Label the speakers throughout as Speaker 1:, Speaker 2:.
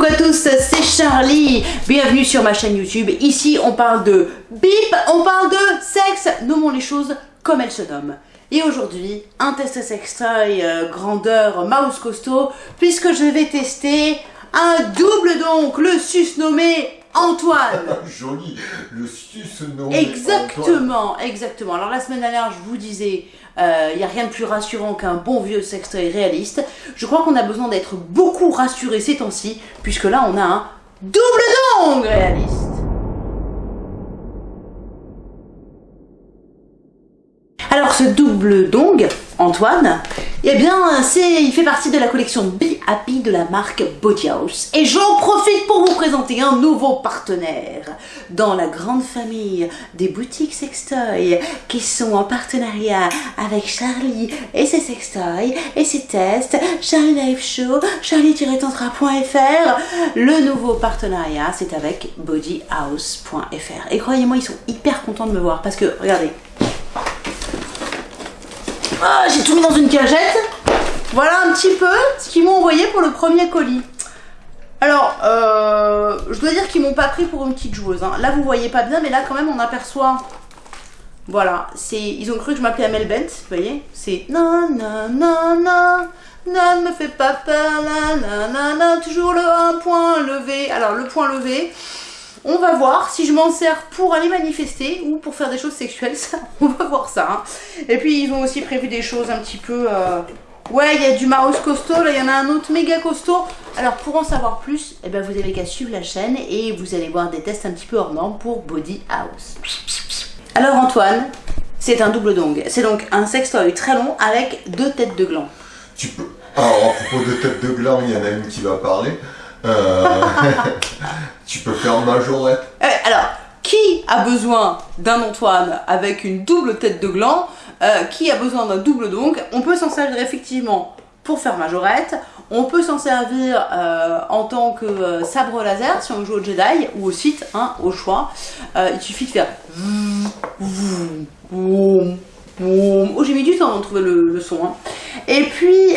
Speaker 1: Coucou à tous, c'est Charlie. Bienvenue sur ma chaîne YouTube. Ici, on parle de bip, on parle de sexe. Nommons les choses comme elles se nomment. Et aujourd'hui, un test sextoy euh, grandeur mouse costaud, puisque je vais tester un double donc, le sus nommé Antoine.
Speaker 2: Joli, le sus nommé
Speaker 1: Exactement, exactement. Alors la semaine dernière, je vous disais, il euh, n'y a rien de plus rassurant qu'un bon vieux sextoy réaliste. Je crois qu'on a besoin d'être beaucoup rassuré ces temps-ci, puisque là on a un double dong réaliste. Alors ce double dong, Antoine, eh bien, il fait partie de la collection Be Happy de la marque Body House. Et j'en profite pour vous présenter un nouveau partenaire dans la grande famille des boutiques sextoy qui sont en partenariat avec Charlie et ses sextoys et ses tests, Charlie Live Show, charlie-tantra.fr. Le nouveau partenariat, c'est avec bodyhouse.fr. Et croyez-moi, ils sont hyper contents de me voir parce que, regardez, ah, j'ai tout mis dans une cagette. Voilà un petit peu ce qu'ils m'ont envoyé pour le premier colis. Alors, euh, je dois dire qu'ils m'ont pas pris pour une petite joueuse. Hein. Là, vous voyez pas bien, mais là, quand même, on aperçoit... Voilà, c'est ils ont cru que je m'appelais Amel Bent, vous voyez C'est non, non, non, non, non, ne me fais pas peur, non, non, non, toujours le un point levé. Alors, le point levé, on va voir si je m'en sers pour aller manifester ou pour faire des choses sexuelles, ça, on va voir ça. Hein. Et puis ils ont aussi prévu des choses un petit peu... Euh, ouais, il y a du mouse costaud, là il y en a un autre méga costaud. Alors pour en savoir plus, eh ben, vous avez qu'à suivre la chaîne et vous allez voir des tests un petit peu hors normes pour Body House. Alors Antoine, c'est un double dong. C'est donc un sextoy très long avec deux têtes de gland.
Speaker 2: Tu peux... Alors à propos de têtes de gland, il y en a une qui va parler. Euh, tu peux faire majorette.
Speaker 1: Euh, alors, qui a besoin d'un Antoine avec une double tête de gland euh, Qui a besoin d'un double donc On peut s'en servir effectivement pour faire majorette. On peut s'en servir en tant que sabre laser si on joue au Jedi ou au site, hein, au choix. il suffit de faire... Oh, j'ai mis du temps de trouver le, son. Hein. Et puis,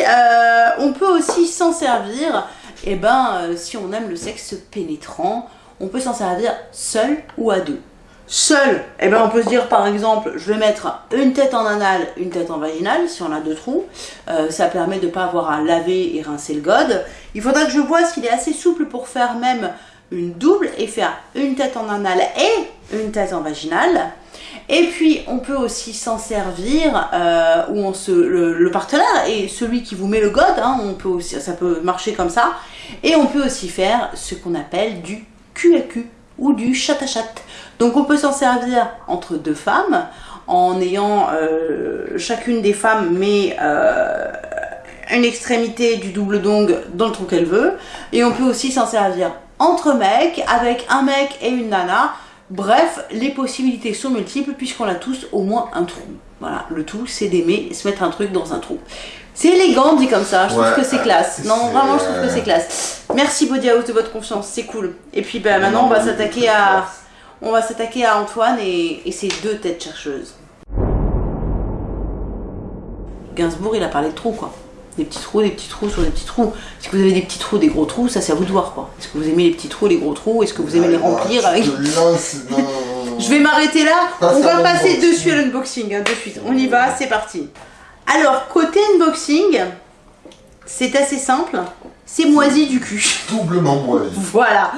Speaker 1: on peut aussi s'en servir et eh ben euh, si on aime le sexe pénétrant, on peut s'en servir seul ou à deux. Seul, et eh ben on peut se dire par exemple, je vais mettre une tête en anal, une tête en vaginal, si on a deux trous. Euh, ça permet de ne pas avoir à laver et rincer le gode. Il faudra que je vois s'il est assez souple pour faire même une double et faire une tête en anal et une tête en vaginal. Et puis, on peut aussi s'en servir euh, où on se, le, partenaire est celui qui vous met le god. Hein, on peut aussi, ça peut marcher comme ça. Et on peut aussi faire ce qu'on appelle du cul ou du chat à chat. Donc, on peut s'en servir entre deux femmes en ayant euh, chacune des femmes met euh, une extrémité du double dong dans le trou qu'elle veut. Et on peut aussi s'en servir entre mecs avec un mec et une nana Bref, les possibilités sont multiples puisqu'on a tous au moins un trou. Voilà, le tout c'est d'aimer se mettre un truc dans un trou. C'est élégant dit comme ça, je trouve que c'est classe. Non, vraiment je trouve que c'est classe. Merci Body House de votre confiance, c'est cool. Et puis ben, maintenant on va s'attaquer à on va s'attaquer à Antoine et, et ses deux têtes chercheuses. Gainsbourg il a parlé de trou quoi des petits trous, des petits trous sur des petits trous. Si vous avez des petits trous, des gros trous, ça c'est à vous de voir quoi. Est-ce que vous aimez les petits trous, les gros trous? Est-ce que vous aimez les remplir avec... Je vais m'arrêter là. On va passer dessus à l'unboxing, hein, de suite. On y va, c'est parti. Alors, côté unboxing, c'est assez simple. C'est moisi du cul.
Speaker 2: Doublement moisi.
Speaker 1: Voilà.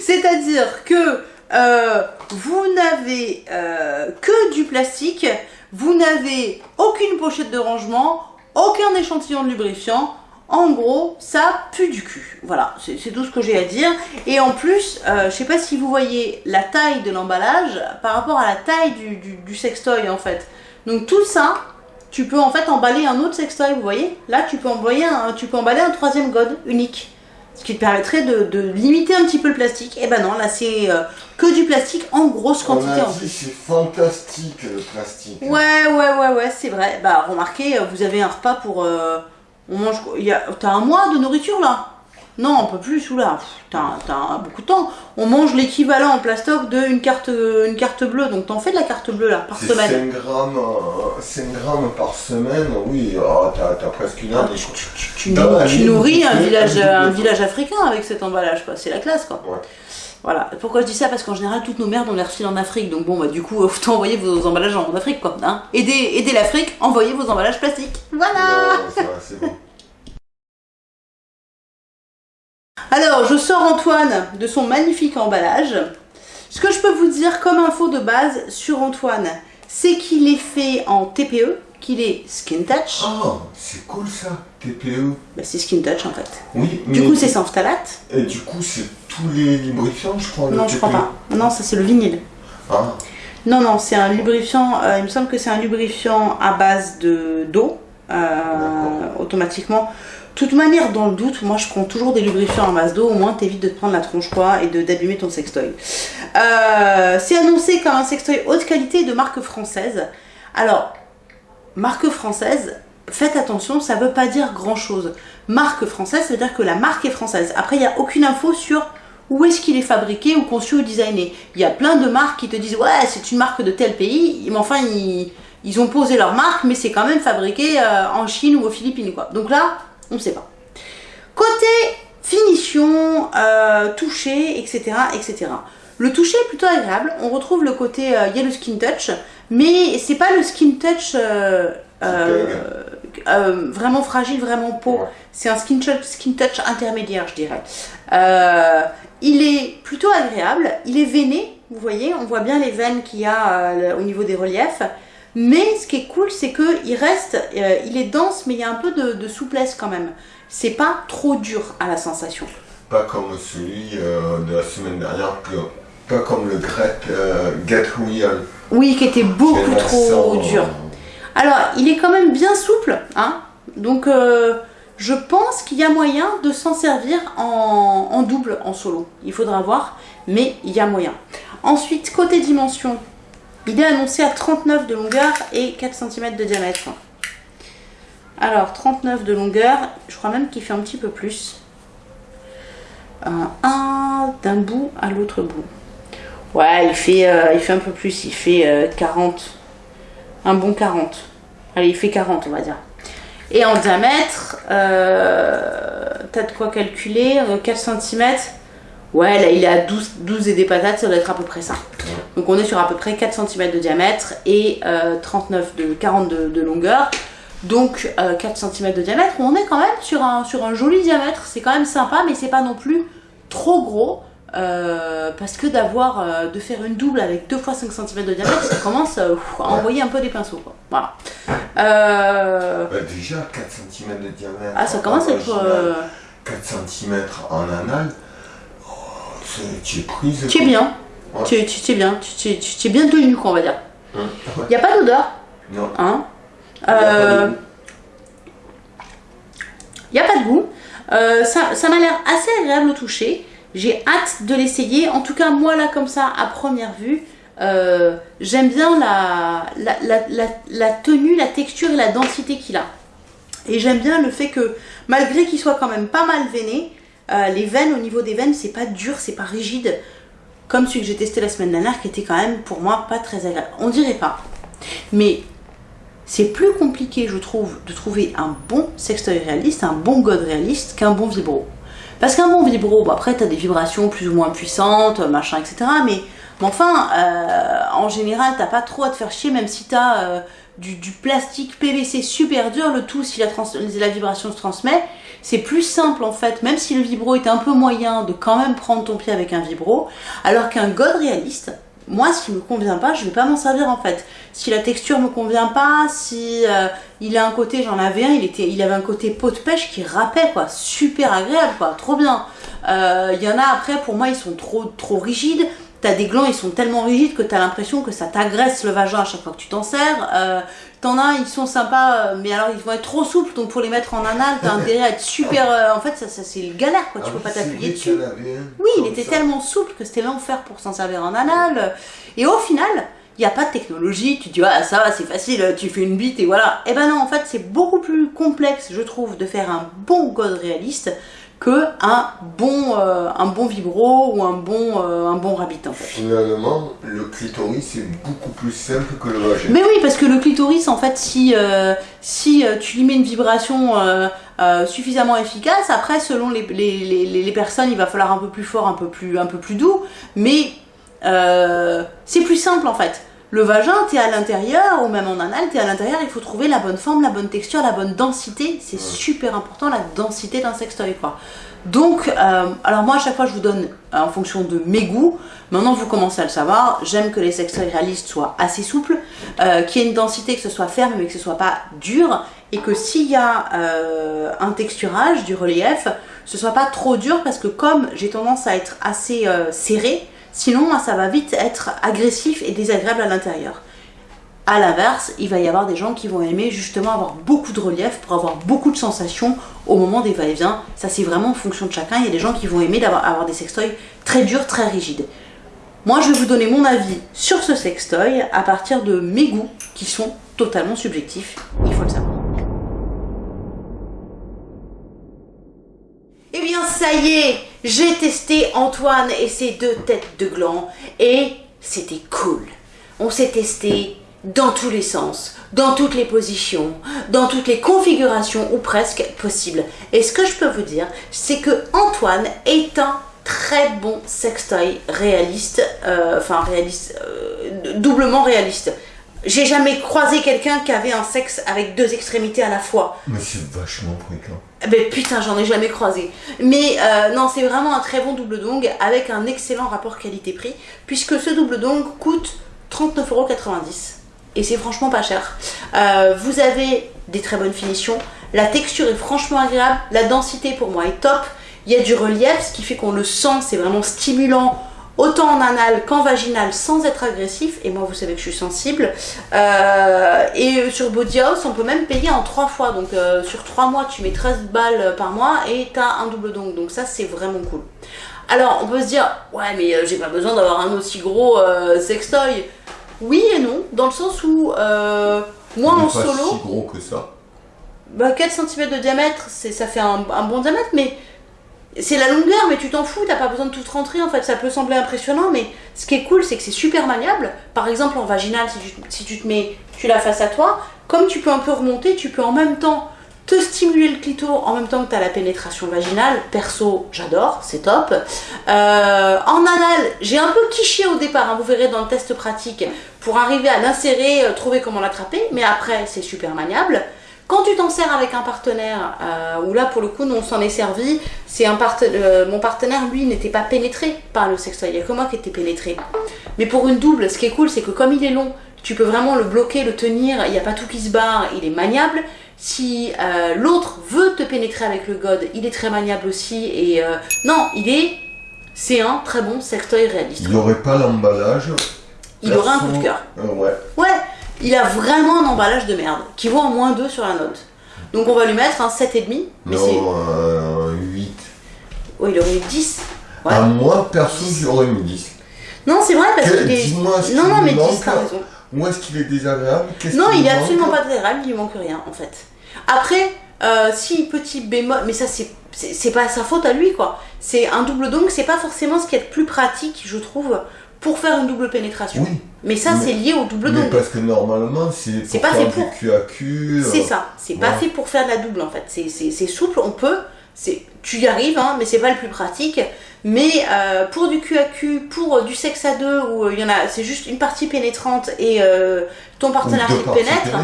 Speaker 1: C'est-à-dire que euh, vous n'avez euh, que du plastique, vous n'avez aucune pochette de rangement, aucun échantillon de lubrifiant. En gros, ça pue du cul. Voilà, c'est tout ce que j'ai à dire. Et en plus, euh, je sais pas si vous voyez la taille de l'emballage par rapport à la taille du, sextoy en fait. Donc tout ça, tu peux en fait emballer un autre sextoy, vous voyez? Là, tu peux, un, tu peux emballer un troisième god unique. Ce qui te permettrait de, limiter un petit peu le plastique. Et eh ben non, là c'est euh, que du plastique en grosse quantité. en
Speaker 2: plus. C'est fantastique le plastique.
Speaker 1: Ouais, ouais, ouais, ouais, c'est vrai. Bah remarquez, euh, vous avez un repas pour... Euh, on mange... T'as un mois de nourriture là? Non, on peut plus, sous là. T'as beaucoup de temps. On mange l'équivalent en plastoc d'une carte, une carte bleue. Donc t'en fais de la carte bleue là, par semaine.
Speaker 2: 5 grammes, euh, 5 grammes par semaine, oui, ah, t'as presque une
Speaker 1: Ah,
Speaker 2: année.
Speaker 1: tu, tu- nourris un village,
Speaker 2: un
Speaker 1: village africain avec cet emballage, quoi. C'est la classe, quoi.
Speaker 2: Ouais.
Speaker 1: Voilà. Pourquoi je dis ça? Parce qu'en général, toutes nos merdes, on les refile en Afrique. Donc bon, bah du coup, autant envoyer vos emballages en Afrique, quoi. Hein aidez, aidez l'Afrique, envoyez vos emballages plastiques. Voilà
Speaker 2: Non, ça,
Speaker 1: Alors, je sors Antoine de son magnifique emballage. Ce que je peux vous dire comme info de base sur Antoine, c'est qu'il est fait en TPE, qu'il est Skin Touch.
Speaker 2: Ah, c'est cool ça, TPE.
Speaker 1: Bah, c'est Skin Touch en fait.
Speaker 2: Oui, mais
Speaker 1: Du coup, c'est sans phtalate.
Speaker 2: et du coup, c'est tous les lubrifiants, je crois.
Speaker 1: Non, je crois
Speaker 2: TPE.
Speaker 1: pas. Non, ça c'est le vinyle.
Speaker 2: Ah,
Speaker 1: Non, non, c'est un lubrifiant, euh, il me semble que c'est un lubrifiant à base de d'eau, euh, automatiquement. Toute manière, dans le doute, moi je prends toujours des lubrifiants à base d'eau, au moins t'évites de te prendre la tronche quoi et d'abîmer ton sextoy. Euh, c'est annoncé comme un sextoy haute qualité de marque française. Alors, marque française, faites attention, ça veut pas dire grand chose. Marque française, ça veut dire que la marque est française. Après, il n'y a aucune info sur où est-ce qu'il est fabriqué ou conçu ou designé. Il y a plein de marques qui te disent ouais c'est une marque de tel pays, mais enfin ils, ils ont posé leur marque, mais c'est quand même fabriqué euh, en Chine ou aux Philippines quoi. Donc là, on ne sait pas. Côté finition, euh, toucher, etc., etc. Le toucher est plutôt agréable. On retrouve le côté il y a le skin touch, mais c'est pas le skin touch euh, euh, vraiment fragile, vraiment peau.
Speaker 2: Ouais.
Speaker 1: C'est un skin touch, skin touch intermédiaire, je dirais. Euh, il est plutôt agréable, il est veiné, vous voyez, on voit bien les veines qu'il y a euh, au niveau des reliefs. Mais ce qui est cool, c'est que il reste, euh, il est dense, mais il y a un peu de, de souplesse quand même. C'est pas trop dur à la sensation.
Speaker 2: pas comme celui euh, de la semaine dernière, pas comme le grec euh, Get Real.
Speaker 1: Oui, qui était beaucoup trop dur. Alors, il est quand même bien souple, hein. Donc, je pense qu'il y a moyen de s'en servir en, en double, en solo. Il faudra voir, mais il y a moyen. Ensuite, côté dimension, il est annoncé à 39 de longueur et 4 cm de diamètre. Alors, 39 de longueur, je crois même qu'il fait un petit peu plus. Euh, un d'un bout à l'autre bout. Ouais, il fait, euh, un peu plus, il fait euh, 40. Un bon 40. Allez, il fait 40, on va dire. Et en diamètre, euh, t'as de quoi calculer euh, 4 cm. Ouais, là, il est à 12, 12 et des patates, ça doit être à peu près ça. Donc, on est sur à peu près 4 cm de diamètre et euh, 39 de 40 de, longueur. Donc, euh, 4 cm de diamètre, on est quand même sur un, sur un joli diamètre. C'est quand même sympa, mais c'est pas non plus trop gros. Euh, parce que d'avoir euh, de faire une double avec 2 fois 5 cm de diamètre, ça commence euh, à envoyer un peu des pinceaux. Quoi. Voilà. Euh,
Speaker 2: Bah, déjà 4 cm de diamètre.
Speaker 1: ah, ça commence à être.
Speaker 2: Original.
Speaker 1: euh,
Speaker 2: 4 cm en anal. Oh, c'est- tu es prise.
Speaker 1: tu es bien.
Speaker 2: Ouais.
Speaker 1: Tu, tu, tu es bien. Tu, tu, tu, tu es bien tenu, quoi, on va dire.
Speaker 2: Ouais.
Speaker 1: Il n'y a pas d'odeur.
Speaker 2: Non.
Speaker 1: Hein Euh, Il n'y a pas de goût. Euh, ça ça m'a l'air assez agréable au toucher. J'ai hâte de l'essayer. En tout cas, moi là, comme ça, à première vue, euh, j'aime bien la, la, la, la, la tenue, la texture et la densité qu'il a. Et j'aime bien le fait que, malgré qu'il soit quand même pas mal veiné, euh, les veines, au niveau des veines, c'est pas dur, c'est pas rigide. Comme celui que j'ai testé la semaine dernière, qui était quand même pour moi pas très agréable. On dirait pas. Mais c'est plus compliqué, je trouve, de trouver un bon sextoy réaliste, un bon god réaliste, qu'un bon vibro. Parce qu'un bon vibro, bon, après, tu as des vibrations plus ou moins puissantes, machin, etc. Mais, enfin, euh, en général, t'as pas trop à te faire chier, même si tu as du, du plastique PVC super dur, le tout, si la vibration se transmet, c'est plus simple en fait, même si le vibro est un peu moyen, de quand même prendre ton pied avec un vibro, alors qu'un god réaliste, moi, ce qui me convient pas, je vais pas m'en servir en fait. Si la texture me convient pas, si euh, il a un côté, j'en avais un, il était, il avait un côté pot de pêche qui râpait quoi, super agréable quoi, trop bien. Euh, Il y en a après, pour moi, ils sont trop, trop rigides. T'as des glands, ils sont tellement rigides que t'as l'impression que ça t'agresse le vagin à chaque fois que tu t'en sers. Euh, T'en as, ils sont sympas, euh, mais alors ils vont être trop souples, donc pour les mettre en anal, t'as intérêt à être super. euh, en fait, ça, ça c'est une galère quoi, tu
Speaker 2: Ah
Speaker 1: peux pas t'appuyer dessus. Oui, il était
Speaker 2: ça.
Speaker 1: tellement souple que c'était l'enfer pour s'en servir en anal. Et au final, il n'y a pas de technologie. Tu dis, ah, ça va, c'est facile, tu fais une bite et voilà. Eh ben non, en fait, c'est beaucoup plus complexe, je trouve, de faire un bon god réaliste que un bon, euh, un bon vibro ou un bon, euh, un bon rabbit en fait.
Speaker 2: Finalement, le clitoris est beaucoup plus simple que le vagin.
Speaker 1: Mais oui, parce que le clitoris, en fait, si, euh, si tu lui mets une vibration suffisamment efficace, après, selon les, les, les, les personnes, il va falloir un peu plus fort, un peu plus, un peu plus doux, mais c'est plus simple en fait. Le vagin, t'es à l'intérieur, ou même en anal, t'es à l'intérieur, il faut trouver la bonne forme, la bonne texture, la bonne densité. C'est super important, la densité d'un sextoy, quoi. Donc, euh, alors moi, à chaque fois, je vous donne euh, en fonction de mes goûts. Maintenant, vous commencez à le savoir. J'aime que les sextoys réalistes soient assez souples, euh, qu'il y ait une densité, que ce soit ferme, mais que ce soit pas dur. Et que s'il y a un texturage, du relief, ce soit pas trop dur, parce que comme j'ai tendance à être assez serré, sinon, ça va vite être agressif et désagréable à l'intérieur. À l'inverse, il va y avoir des gens qui vont aimer justement avoir beaucoup de relief pour avoir beaucoup de sensations au moment des va-et-vient. Ça, c'est vraiment en fonction de chacun. Il y a des gens qui vont aimer d'avoir avoir des sextoys très durs, très rigides. Moi, je vais vous donner mon avis sur ce sextoy à partir de mes goûts qui sont totalement subjectifs. Il faut le savoir. Eh bien, ça y est, j'ai testé Antoine et ses deux têtes de gland et c'était cool. On s'est testé dans tous les sens, dans toutes les positions, dans toutes les configurations ou presque possibles. Et ce que je peux vous dire, c'est que Antoine est un très bon sextoy réaliste, euh, enfin réaliste, euh, doublement réaliste. J'ai jamais croisé quelqu'un qui avait un sexe avec deux extrémités à la fois.
Speaker 2: Mais c'est vachement fréquent.
Speaker 1: Ben putain, j'en ai jamais croisé. Mais euh, non, c'est vraiment un très bon double dong avec un excellent rapport qualité-prix, puisque ce double dong coûte 39,90€. Et c'est franchement pas cher. Euh, vous avez des très bonnes finitions, la texture est franchement agréable, la densité pour moi est top, il y a du relief, ce qui fait qu'on le sent, c'est vraiment stimulant, autant en anal qu'en vaginal, sans être agressif. Et moi, vous savez que je suis sensible. Euh, et sur Body House, on peut même payer en trois fois. Donc euh, sur trois mois, tu mets 13 balles par mois et tu as un double dong. Donc ça, c'est vraiment cool. Alors, on peut se dire, ouais, mais euh, j'ai pas besoin d'avoir un aussi gros euh, sextoy. Oui et non, dans le sens où moi en
Speaker 2: pas
Speaker 1: solo,
Speaker 2: si gros que ça.
Speaker 1: bah 4 cm de diamètre, c'est ça fait un, un bon diamètre, mais c'est la longueur, mais tu t'en fous, t'as pas besoin de tout rentrer en fait. Ça peut sembler impressionnant, mais ce qui est cool, c'est que c'est super maniable. Par exemple, en vaginal, si tu, si tu te mets, tu l'as face à toi, comme tu peux un peu remonter, tu peux en même temps te stimuler le clito en même temps que tu la pénétration vaginale. Perso, j'adore, c'est top. Euh, en anal, j'ai un peu kiché au départ, hein, vous verrez dans le test pratique, pour arriver à l'insérer, euh, trouver comment l'attraper, mais après, c'est super maniable. Quand tu t'en sers avec un partenaire, euh, où là pour le coup nous on s'en est servi, c'est un parte- euh, mon partenaire lui n'était pas pénétré par le sextoy, il n'y a que moi qui étais pénétré. Mais pour une double, ce qui est cool c'est que comme il est long, tu peux vraiment le bloquer, le tenir, il n'y a pas tout qui se barre, il est maniable. Si euh, l'autre veut te pénétrer avec le god, il est très maniable aussi et non, il est, c'est un très bon sextoy réaliste.
Speaker 2: Il n'y aurait pas l'emballage.
Speaker 1: Il aura un coup de cœur.
Speaker 2: ouais.
Speaker 1: Ouais, il a vraiment un emballage de merde qui vaut en moins 2 sur la note. Donc on va lui mettre un 7,5. Mais.
Speaker 2: Non, euh, 8.
Speaker 1: Oh, il aurait eu 10. Ouais.
Speaker 2: À moi, perso, j'aurais mis 10.
Speaker 1: Non, c'est vrai parce qu'il est.
Speaker 2: ce
Speaker 1: Non, non, mais 10,
Speaker 2: manque.
Speaker 1: t'as raison.
Speaker 2: Où est-ce qu'il est désagréable Qu'est-ce
Speaker 1: Non, il est absolument pas désagréable, il lui manque rien en fait. Après, euh, si petit bémol, mais ça c'est c'est c'est pas sa faute à lui quoi. C'est un double donc, c'est pas forcément ce qui est le plus pratique, je trouve, pour faire une double pénétration.
Speaker 2: Oui.
Speaker 1: Mais ça c'est lié au double donc.
Speaker 2: parce que normalement, c'est pour
Speaker 1: pas
Speaker 2: faire
Speaker 1: fait pour.
Speaker 2: cul à cul.
Speaker 1: C'est ça, c'est pas fait pour faire de la double en fait. C'est- C'est c'est souple, on peut, c'est tu y arrives, hein, mais c'est pas le plus pratique. Mais euh, pour du cul à cul, pour euh, du sexe à deux, où euh, il y en a, c'est juste une partie pénétrante et euh, ton partenaire qui pénètre,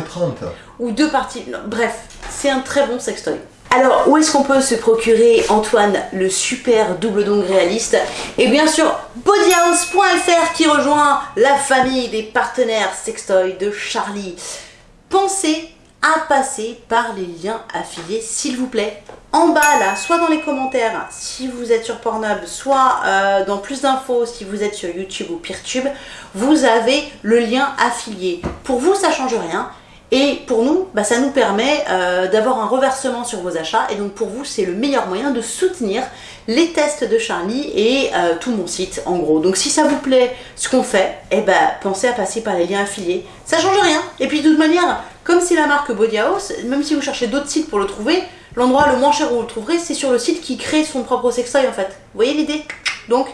Speaker 1: ou deux parties. non, bref, c'est un très bon sextoy. Alors, où est-ce qu'on peut se procurer, Antoine, le super double dong réaliste Et bien sûr, bodyhouse.fr qui rejoint la famille des partenaires sextoy de Charlie. Pensez à passer par les liens affiliés, s'il vous plaît. En bas, là, soit dans les commentaires, si vous êtes sur Pornhub, soit euh, dans plus d'infos, si vous êtes sur YouTube ou Peertube, vous avez le lien affilié. Pour vous, ça change rien. Et pour nous, bah, ça nous permet euh, d'avoir un reversement sur vos achats. Et donc pour vous, c'est le meilleur moyen de soutenir les tests de Charlie et euh, tout mon site en gros. Donc si ça vous plaît ce qu'on fait, eh ben, pensez à passer par les liens affiliés. Ça change rien. Et puis de toute manière, comme c'est la marque Body House, même si vous cherchez d'autres sites pour le trouver, l'endroit le moins cher où vous le trouverez, c'est sur le site qui crée son propre sextoy en fait. Vous voyez l'idée? Donc,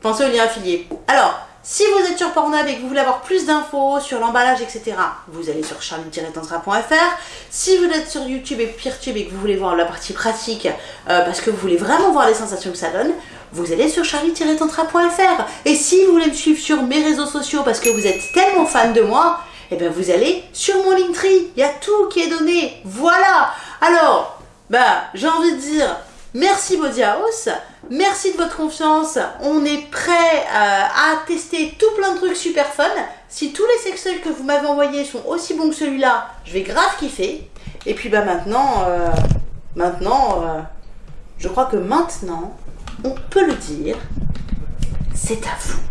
Speaker 1: pensez au lien affilié. Alors, si vous êtes sur Pornhub et que vous voulez avoir plus d'infos sur l'emballage, etc., vous allez sur charlie-tantra.fr. Si vous êtes sur YouTube et PeerTube et que vous voulez voir la partie pratique, euh, parce que vous voulez vraiment voir les sensations que ça donne, vous allez sur charlie-tantra.fr. Et si vous voulez me suivre sur mes réseaux sociaux parce que vous êtes tellement fan de moi, eh bien vous allez sur mon Linktree. Il y a tout qui est donné. Voilà. Alors, bah, j'ai envie de dire merci Body House. Merci de votre confiance. On est prêt euh, à tester tout plein de trucs super fun. Si tous les sextoys que vous m'avez envoyés sont aussi bons que celui-là, je vais grave kiffer. Et puis bah maintenant, euh, maintenant, euh, je crois que maintenant, on peut le dire, c'est à vous.